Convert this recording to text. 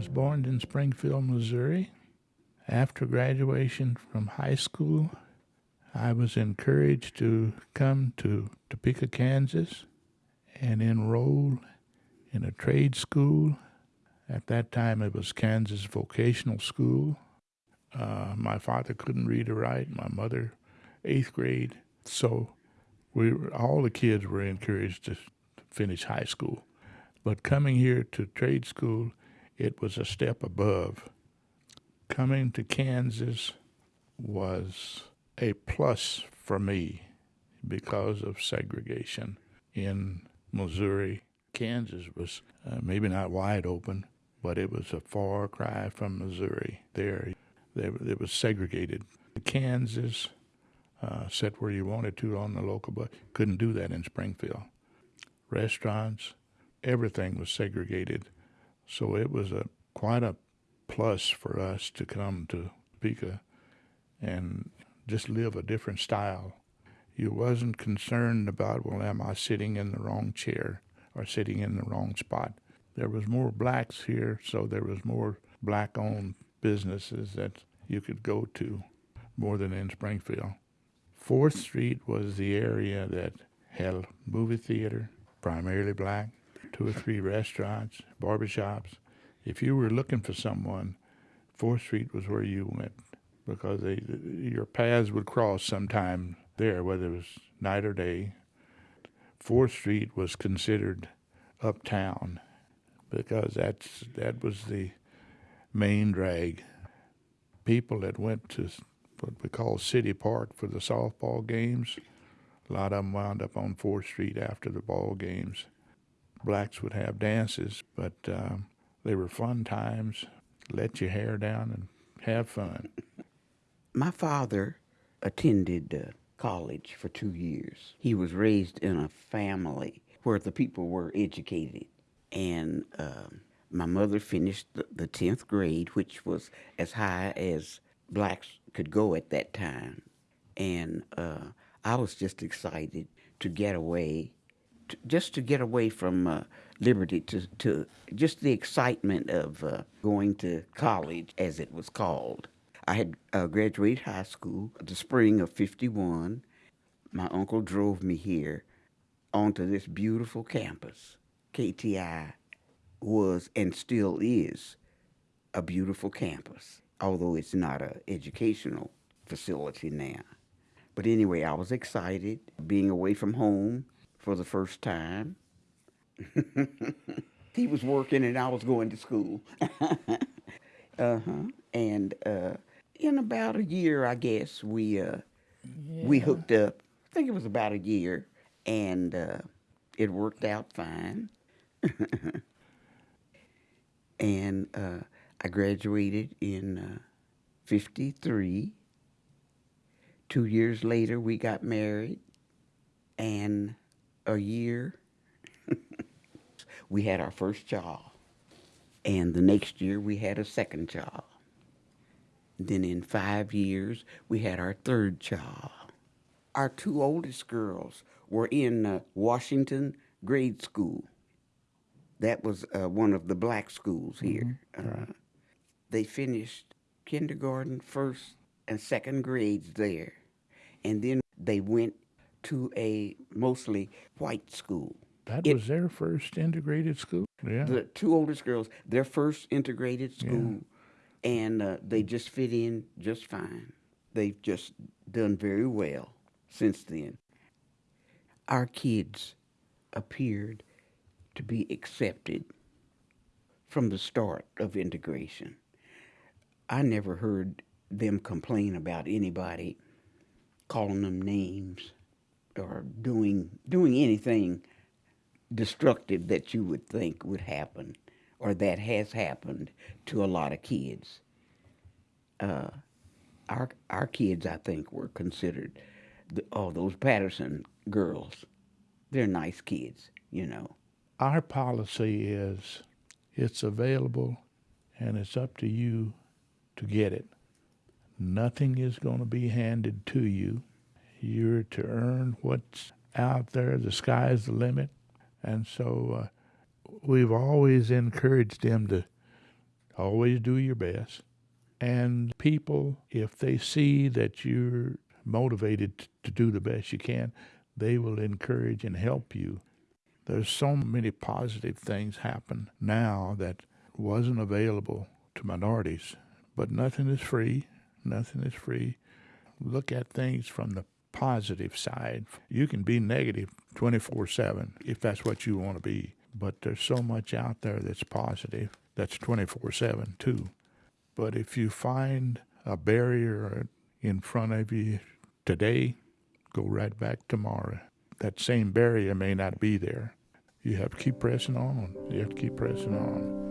Was born in Springfield, Missouri. After graduation from high school, I was encouraged to come to Topeka, Kansas and enroll in a trade school. At that time, it was Kansas Vocational School. Uh, my father couldn't read or write. My mother, eighth grade. So we were, all the kids were encouraged to finish high school. But coming here to trade school, it was a step above. Coming to Kansas was a plus for me because of segregation in Missouri. Kansas was uh, maybe not wide open, but it was a far cry from Missouri. There, it was segregated. Kansas, uh, sit where you wanted to on the local bus. Couldn't do that in Springfield. Restaurants, everything was segregated. So it was a quite a plus for us to come to Topeka and just live a different style. You wasn't concerned about, well, am I sitting in the wrong chair or sitting in the wrong spot? There was more blacks here, so there was more black-owned businesses that you could go to more than in Springfield. Fourth Street was the area that had movie theater, primarily black, two or three restaurants, barbershops. If you were looking for someone, Fourth Street was where you went because they, your paths would cross sometime there, whether it was night or day. Fourth Street was considered uptown because that's that was the main drag. People that went to what we call City Park for the softball games, a lot of them wound up on Fourth Street after the ball games. Blacks would have dances, but um, they were fun times. Let your hair down and have fun. My father attended uh, college for two years. He was raised in a family where the people were educated. And um, my mother finished the, the 10th grade, which was as high as blacks could go at that time. And uh, I was just excited to get away, just to get away from uh, liberty, to, to just the excitement of uh, going to college, as it was called. I had uh, graduated high school the spring of 51. My uncle drove me here onto this beautiful campus. KTI was and still is a beautiful campus, although it's not an educational facility now. But anyway, I was excited being away from home for the first time. he was working and I was going to school. uh-huh. And uh, in about a year, I guess, we uh, yeah. we hooked up. I think it was about a year, and uh, it worked out fine. and uh, I graduated in uh, 53. Two years later, we got married, and a year, we had our first child. And the next year, we had a second child. Then in five years, we had our third child. Our two oldest girls were in uh, Washington grade school. That was uh, one of the black schools here. Mm-hmm. Uh, they finished kindergarten, first and second grades there. And then they went to a mostly white school. That it, was their first integrated school? Yeah. The two oldest girls, their first integrated school. Yeah and uh, they just fit in just fine. They've just done very well since then. Our kids appeared to be accepted from the start of integration. I never heard them complain about anybody calling them names or doing doing anything destructive that you would think would happen or that has happened to a lot of kids. Uh, our our kids, I think, were considered, the, oh, those Patterson girls. They're nice kids, you know. Our policy is, it's available, and it's up to you to get it. Nothing is going to be handed to you. You're to earn what's out there. The sky's the limit, and so. Uh, we've always encouraged them to Always do your best. And people, if they see that you're motivated to do the best you can, they will encourage and help you. There's so many positive things happen now that wasn't available to minorities. But nothing is free. Nothing is free. Look at things from the positive side. You can be negative 24 7 if that's what you want to be. But there's so much out there that's positive that's 24 7 too. But if you find a barrier in front of you today, go right back tomorrow. That same barrier may not be there. You have to keep pressing on. You have to keep pressing on.